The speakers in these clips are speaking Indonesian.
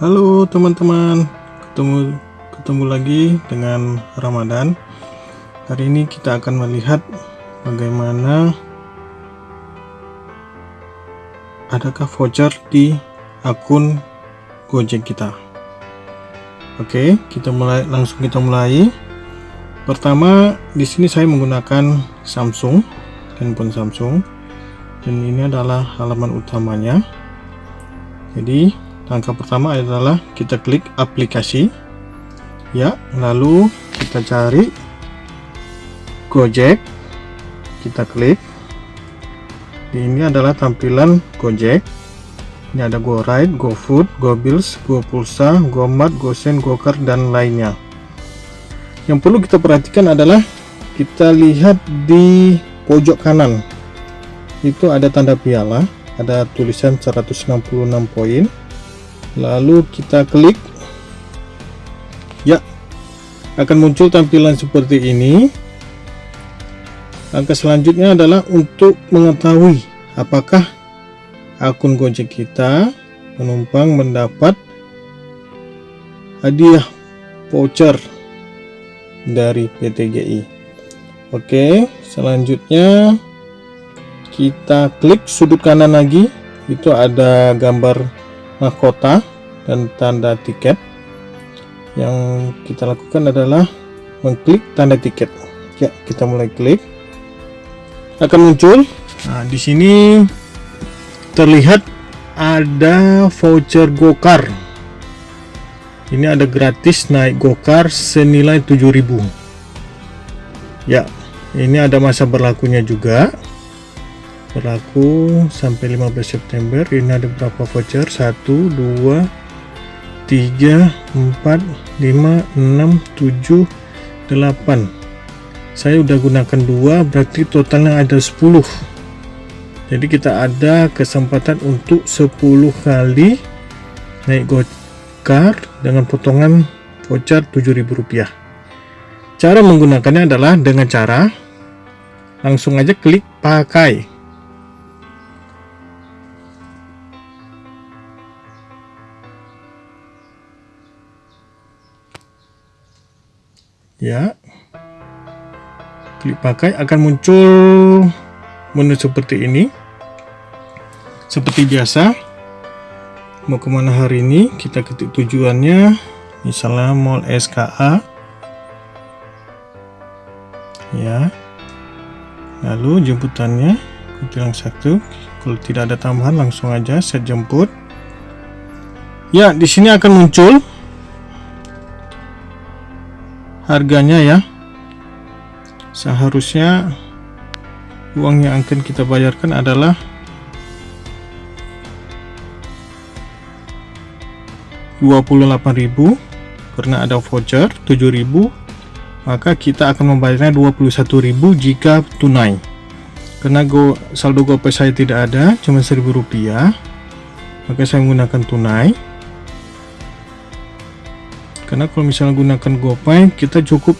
Halo teman-teman, ketemu ketemu lagi dengan Ramadan. Hari ini kita akan melihat bagaimana adakah voucher di akun Gojek kita. Oke, kita mulai langsung kita mulai. Pertama, di sini saya menggunakan Samsung, handphone Samsung, dan ini adalah halaman utamanya. Jadi langkah pertama adalah kita klik aplikasi. Ya lalu kita cari Gojek. Kita klik. Ini adalah tampilan Gojek. Ini ada GoRide, GoFood, GoBills, GoPulsa, GoMart, GoSend, GoCar dan lainnya. Yang perlu kita perhatikan adalah kita lihat di pojok kanan. Itu ada tanda piala ada tulisan 166 poin lalu kita klik. Ya akan muncul tampilan seperti ini. Langkah selanjutnya adalah untuk mengetahui apakah akun Gojek kita penumpang mendapat hadiah voucher dari PTGI oke selanjutnya kita klik sudut kanan lagi. Itu ada gambar mahkota dan tanda tiket. Yang kita lakukan adalah mengklik tanda tiket. Ya kita mulai klik. Akan muncul. Nah di sini terlihat ada voucher gokar. Ini ada gratis naik gokar senilai 7000 ya ini ada masa berlakunya juga berlaku sampai 15 September. Ini ada berapa voucher. 1 2 3 4 5 6 7 8 saya udah gunakan dua berarti totalnya ada 10 jadi kita ada kesempatan untuk 10 kali naik gokar dengan potongan voucher Rp7.000 cara menggunakannya adalah dengan cara langsung aja klik pakai ya. Klik pakai akan muncul menu seperti ini. Seperti biasa mau ke mana hari ini? Kita ketik tujuannya. Misalnya mall SKA ya. Lalu jemputannya bilang satu. Kalau tidak ada tambahan langsung aja set jemput. Ya di sini akan muncul harganya ya. Seharusnya uang yang akan kita bayarkan adalah ribu karena ada voucher 7000 maka kita akan membayarnya 21.000 jika tunai. Karena go, saldo gopay saya tidak ada cuma 1000 rupiah maka saya menggunakan tunai karena kalau misalnya gunakan GoPay kita cukup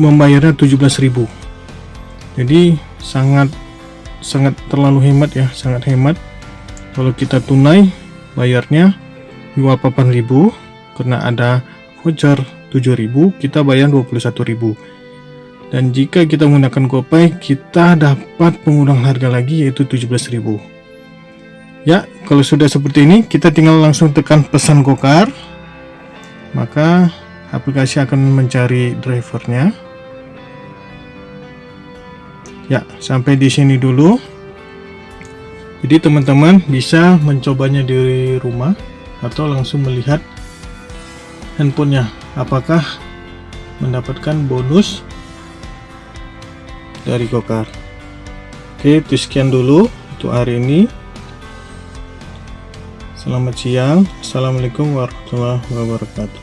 membayarnya 17.000 jadi sangat sangat terlalu hemat ya sangat hemat. Kalau kita tunai bayarnya 28.000 karena ada voucher 7.000 kita bayar 21.000 dan jika kita menggunakan GoPay kita dapat pengurang harga lagi yaitu 17.000 ya kalau sudah seperti ini kita tinggal langsung tekan pesan gokar maka aplikasi akan mencari drivernya. Ya sampai di sini dulu. Jadi teman-teman bisa mencobanya di rumah atau langsung melihat handphonenya. Apakah mendapatkan bonus dari Gokar oke itu sekian dulu untuk hari ini Selamat siang. Assalamualaikum warahmatullahi wabarakatuh.